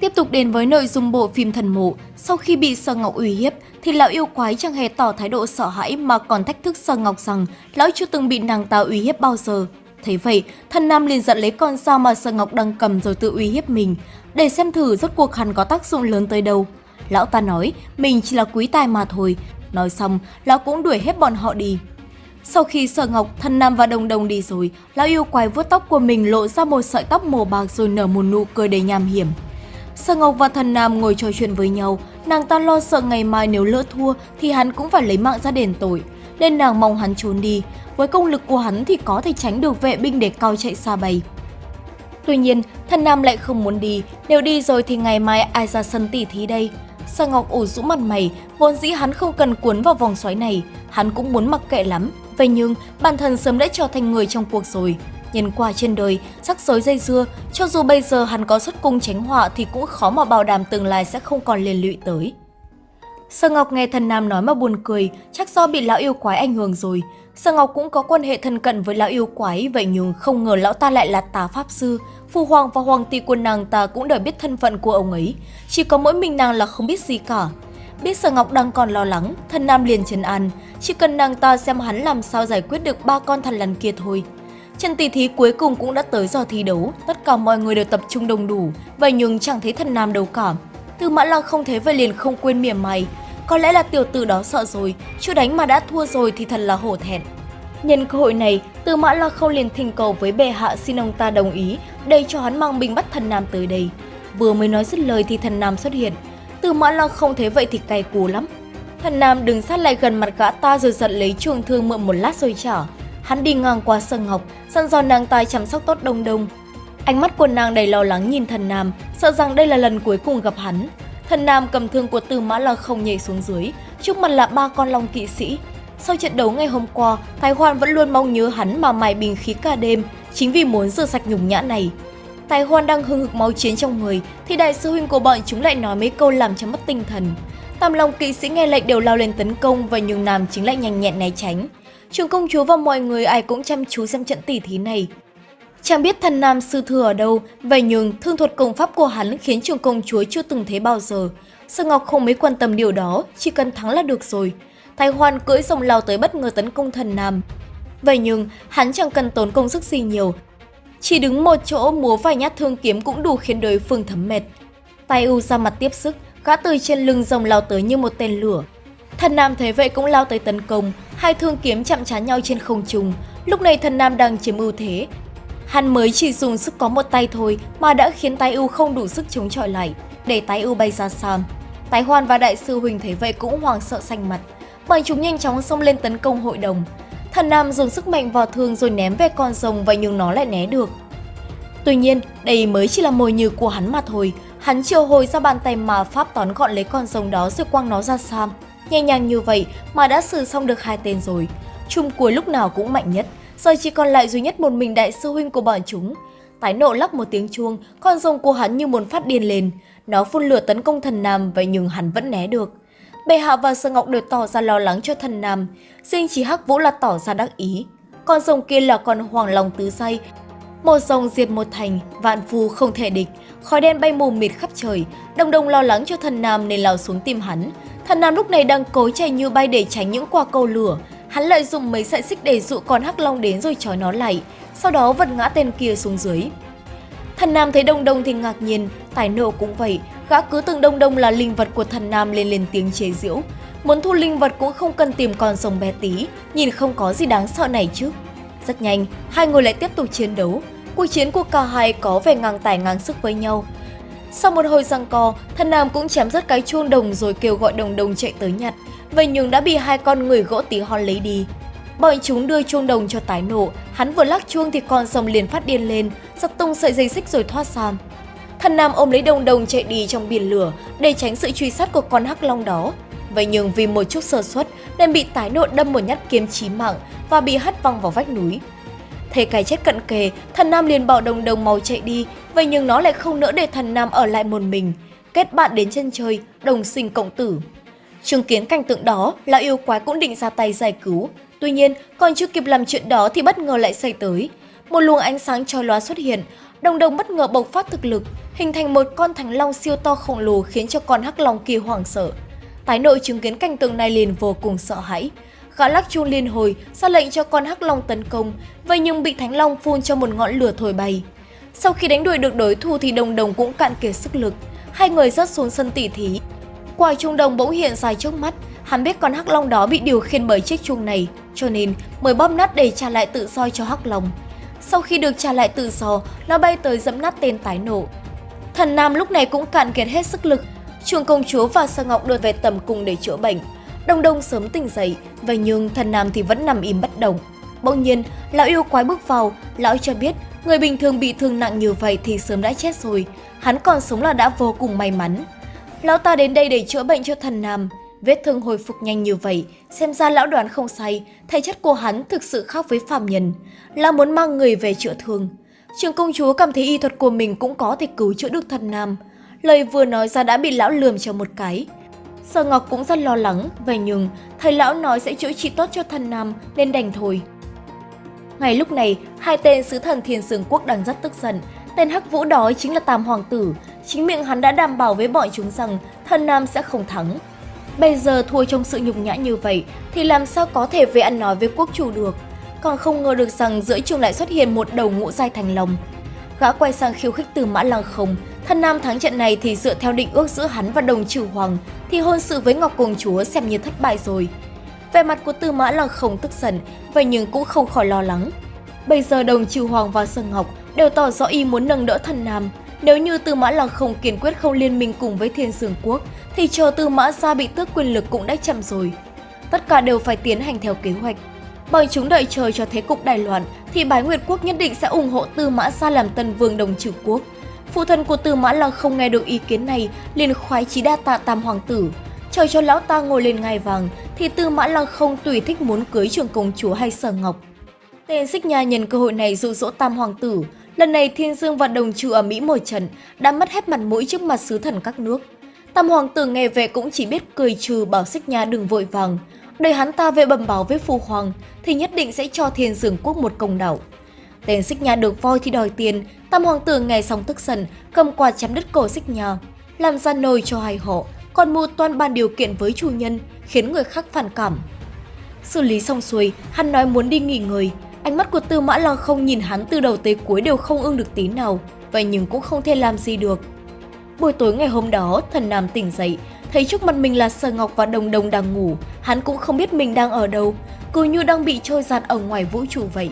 Tiếp tục đến với nội dung bộ phim Thần Mộ, sau khi bị sơn Ngọc uy hiếp thì lão yêu quái chẳng hề tỏ thái độ sợ hãi mà còn thách thức sơn Ngọc rằng lão chưa từng bị nàng ta uy hiếp bao giờ. Thấy vậy, thần nam liền giận lấy con dao mà sơn Ngọc đang cầm rồi tự uy hiếp mình, để xem thử rốt cuộc hắn có tác dụng lớn tới đâu. Lão ta nói mình chỉ là quý tài mà thôi, nói xong lão cũng đuổi hết bọn họ đi. Sau khi Sở Ngọc, Thần Nam và Đồng Đồng đi rồi, lão yêu quái vuốt tóc của mình lộ ra một sợi tóc màu bạc rồi nở một nụ cười đầy nham hiểm. Sở Ngọc và Thần Nam ngồi trò chuyện với nhau, nàng ta lo sợ ngày mai nếu lỡ thua thì hắn cũng phải lấy mạng ra đền tội, nên nàng mong hắn trốn đi. Với công lực của hắn thì có thể tránh được vệ binh để cao chạy xa bay. Tuy nhiên, Thần Nam lại không muốn đi, nếu đi rồi thì ngày mai ai ra sân tỉ thí đây? Sở Ngọc ủ rũ mặt mày, vốn dĩ hắn không cần cuốn vào vòng xoáy này, hắn cũng muốn mặc kệ lắm. Vậy nhưng, bản thân sớm đã trở thành người trong cuộc rồi. Nhân qua trên đời, sắc rối dây dưa, cho dù bây giờ hắn có xuất cung tránh họa thì cũng khó mà bảo đảm tương lai sẽ không còn liên lụy tới. Sở Ngọc nghe thần nam nói mà buồn cười, chắc do bị lão yêu quái ảnh hưởng rồi. Sở Ngọc cũng có quan hệ thân cận với lão yêu quái, vậy nhưng không ngờ lão ta lại là tà pháp sư. Phu hoàng và hoàng tỷ của nàng ta cũng đều biết thân phận của ông ấy, chỉ có mỗi mình nàng là không biết gì cả. Biết Sở Ngọc đang còn lo lắng, thần nam liền trấn an, chỉ cần nàng ta xem hắn làm sao giải quyết được ba con thần lằn kia thôi. Trận tỷ thí cuối cùng cũng đã tới giờ thi đấu, tất cả mọi người đều tập trung đông đủ, vậy nhưng chẳng thấy thần nam đâu cả. tư Mã Lăng không thấy vậy liền không quên mỉa mày, có lẽ là tiểu tử đó sợ rồi, chưa đánh mà đã thua rồi thì thật là hổ thẹn. Nhân cơ hội này, tư Mã Lăng không liền thỉnh cầu với bệ hạ xin ông ta đồng ý, để cho hắn mang binh bắt thần nam tới đây. Vừa mới nói dứt lời thì thần nam xuất hiện. tư Mã Lăng không thấy vậy thì cay cú lắm. Thần nam đứng sát lại gần mặt gã ta rồi giật lấy trường thương mượn một lát rồi trả. Hắn đi ngang qua sân ngọc, săn dò nàng tài chăm sóc tốt đông đông. Ánh mắt của nàng đầy lo lắng nhìn thần nam, sợ rằng đây là lần cuối cùng gặp hắn. Thần nam cầm thương của Tư Mã là không nhảy xuống dưới, trước mặt là ba con long kỵ sĩ. Sau trận đấu ngày hôm qua, Thái Hoan vẫn luôn mong nhớ hắn mà mài bình khí cả đêm, chính vì muốn rửa sạch nhục nhã này. Tài Hoan đang hưng hực máu chiến trong người, thì đại sư huynh của bọn chúng lại nói mấy câu làm cho mất tinh thần. Tam Long kỵ sĩ nghe lệnh đều lao lên tấn công và nhường Nam chính lại nhanh nhẹn né tránh. Trường công chúa và mọi người ai cũng chăm chú xem trận tỷ thí này. Chẳng biết thần nam sư thừa ở đâu, vậy nhưng thương thuật công pháp của hắn khiến trường công chúa chưa từng thấy bao giờ. Sở Ngọc không mấy quan tâm điều đó, chỉ cần thắng là được rồi. Thái Hoan cưỡi rồng lao tới bất ngờ tấn công thần nam. Vậy nhưng, hắn chẳng cần tốn công sức gì nhiều. Chỉ đứng một chỗ múa vài nhát thương kiếm cũng đủ khiến đối phương thấm mệt. tai U ra mặt tiếp sức, gã từ trên lưng rồng lao tới như một tên lửa. Thần Nam thấy vậy cũng lao tới tấn công, hai thương kiếm chạm trán nhau trên không trung. Lúc này thần Nam đang chiếm ưu thế. Hắn mới chỉ dùng sức có một tay thôi mà đã khiến tái ưu không đủ sức chống chọi lại, để tái ưu bay ra xa. Tái Hoan và đại sư Huỳnh thấy vậy cũng hoảng sợ xanh mặt. Bọn chúng nhanh chóng xông lên tấn công hội đồng. Thần Nam dùng sức mạnh vào thương rồi ném về con rồng và nhưng nó lại né được. Tuy nhiên, đây mới chỉ là mồi nhử của hắn mà thôi. Hắn triệu hồi ra bàn tay mà pháp tón gọn lấy con rồng đó rồi quăng nó ra xa. Nhẹ nhàng như vậy mà đã xử xong được hai tên rồi. Chung cuối lúc nào cũng mạnh nhất, giờ chỉ còn lại duy nhất một mình đại sư huynh của bọn chúng. Tái nộ lắc một tiếng chuông, con rồng của hắn như muốn phát điên lên. Nó phun lửa tấn công thần nam vậy nhưng hắn vẫn né được. Bệ hạ và Sơ Ngọc đều tỏ ra lo lắng cho thần nam, riêng chỉ Hắc Vũ là tỏ ra đắc ý. Con rồng kia là con hoàng lòng tứ say, một dòng diệt một thành, vạn phu không thể địch, khói đen bay mù mịt khắp trời, đồng đồng lo lắng cho thần nam nên lao xuống tìm hắn. Thần nam lúc này đang cố chạy như bay để tránh những quả cầu lửa, hắn lợi dụng mấy sợi xích để dụ con hắc long đến rồi trói nó lại, sau đó vật ngã tên kia xuống dưới. Thần nam thấy đông đông thì ngạc nhiên, tài nộ cũng vậy, gã cứ tưởng đông đông là linh vật của thần nam lên lên tiếng chế giễu. Muốn thu linh vật cũng không cần tìm con rồng bé tí, nhìn không có gì đáng sợ này chứ. Rất nhanh, hai người lại tiếp tục chiến đấu. Cuộc chiến của cả hai có vẻ ngang tài ngang sức với nhau. Sau một hồi giằng co, thần nam cũng chém rất cái chuông đồng rồi kêu gọi đồng đồng chạy tới nhặt. Vậy nhưng đã bị hai con người gỗ tí hon lấy đi. Bọn chúng đưa chuông đồng cho tái nổ, hắn vừa lắc chuông thì con rồng liền phát điên lên, giật tung sợi dây xích rồi thoát sang. Thần nam ôm lấy đồng đồng chạy đi trong biển lửa để tránh sự truy sát của con hắc long đó. Vậy nhưng vì một chút sơ suất nên bị tái nộ đâm một nhát kiếm chí mạng và bị hất văng vào vách núi. Thấy cái chết cận kề, thần nam liền bảo đồng đồng mau chạy đi, vậy nhưng nó lại không nỡ để thần nam ở lại một mình. Kết bạn đến chân trời, đồng sinh cộng tử. Chứng kiến cảnh tượng đó, lão yêu quái cũng định ra tay giải cứu. Tuy nhiên, còn chưa kịp làm chuyện đó thì bất ngờ lại xảy tới. Một luồng ánh sáng chói lóa xuất hiện, Đồng đồng bất ngờ bộc phát thực lực, hình thành một con thánh long siêu to khổng lồ khiến cho con hắc long kia hoảng sợ. Tái nội chứng kiến cảnh tượng này liền vô cùng sợ hãi. Gã lắc chuông liên hồi, ra lệnh cho con hắc long tấn công, vậy nhưng bị thánh long phun cho một ngọn lửa thổi bay. Sau khi đánh đuổi được đối thủ thì đồng đồng cũng cạn kiệt sức lực, hai người rớt xuống sân tỉ thí. Quả trung đồng bỗng hiện dài trước mắt, hắn biết con hắc long đó bị điều khiển bởi chiếc chuông này, cho nên mới bóp nát để trả lại tự do cho hắc long. Sau khi được trả lại tự do, nó bay tới dẫm nát tên tái nổ. Thần Nam lúc này cũng cạn kiệt hết sức lực, Trường công chúa và Sơ Ngọc đưa về tầm cung để chữa bệnh. Đông Đông sớm tỉnh dậy, vậy nhưng thần Nam thì vẫn nằm im bất động. Bỗng nhiên, lão yêu quái bước vào, lão cho biết người bình thường bị thương nặng như vậy thì sớm đã chết rồi, hắn còn sống là đã vô cùng may mắn. Lão ta đến đây để chữa bệnh cho thần Nam, vết thương hồi phục nhanh như vậy, xem ra lão đoán không sai, thể chất của hắn thực sự khác với phàm nhân, là muốn mang người về chữa thương. Trường công chúa cảm thấy y thuật của mình cũng có thể cứu chữa được thần Nam, lời vừa nói ra đã bị lão lườm cho một cái. Sở Ngọc cũng rất lo lắng, vậy nhưng thầy lão nói sẽ chữa trị tốt cho thần Nam nên đành thôi. Ngay lúc này, hai tên sứ thần Thiên Sương Quốc đang rất tức giận. Tên Hắc Vũ đó chính là Tam Hoàng Tử. Chính miệng hắn đã đảm bảo với bọn chúng rằng thần Nam sẽ không thắng. Bây giờ thua trong sự nhục nhã như vậy thì làm sao có thể về ăn nói với quốc chủ được. Còn không ngờ được rằng giữa trường lại xuất hiện một đầu ngũ giai thành lòng. Gã quay sang khiêu khích từ mã lăng không, thân nam thắng trận này thì dựa theo định ước giữa hắn và đồng trừ hoàng, thì hôn sự với Ngọc Công Chúa xem như thất bại rồi. Về mặt của Tư Mã Lăng không tức giận, vậy nhưng cũng không khỏi lo lắng. Bây giờ đồng trừ hoàng và Sơn Ngọc đều tỏ rõ ý muốn nâng đỡ thần nam. Nếu như Tư Mã Lăng không kiên quyết không liên minh cùng với Thiên Sương Quốc, thì chờ Tư Mã gia bị tước quyền lực cũng đã chậm rồi. Tất cả đều phải tiến hành theo kế hoạch. bằng chúng đợi chờ cho thế cục đại loạn, thì Bái Nguyệt Quốc nhất định sẽ ủng hộ Tư Mã Sa làm tân vương đồng trừ quốc. Phụ thân của Tư Mã Lăng không nghe được ý kiến này, liền khoái chí đa tạ Tam Hoàng tử. Chờ cho lão ta ngồi lên ngai vàng, thì Tư Mã Lăng không tùy thích muốn cưới trường công chúa hay sở ngọc. Tên xích nha nhân cơ hội này dụ dỗ Tam Hoàng tử. Lần này Thiên Dương và Đồng Trừ ở Mỹ một trận, đã mất hết mặt mũi trước mặt sứ thần các nước. Tam Hoàng tử nghe về cũng chỉ biết cười trừ bảo xích nha đừng vội vàng. đợi hắn ta về bẩm báo với phu hoàng, thì nhất định sẽ cho Thiên Dương quốc một công đạo. Tên xích nha được voi thì đòi tiền, tam hoàng tử nghe xong tức giận, cầm quạt chém đứt cổ xích nha, làm ra nồi cho hai họ, còn mua toàn bàn điều kiện với chủ nhân, khiến người khác phản cảm. Xử lý xong xuôi, hắn nói muốn đi nghỉ ngơi, ánh mắt của Tư Mã Lăng không nhìn hắn từ đầu tới cuối đều không ưng được tí nào, vậy nhưng cũng không thể làm gì được. Buổi tối ngày hôm đó, thần nam tỉnh dậy, thấy trước mặt mình là Sở Ngọc và Đồng Đồng đang ngủ, hắn cũng không biết mình đang ở đâu, cứ như đang bị trôi giạt ở ngoài vũ trụ vậy.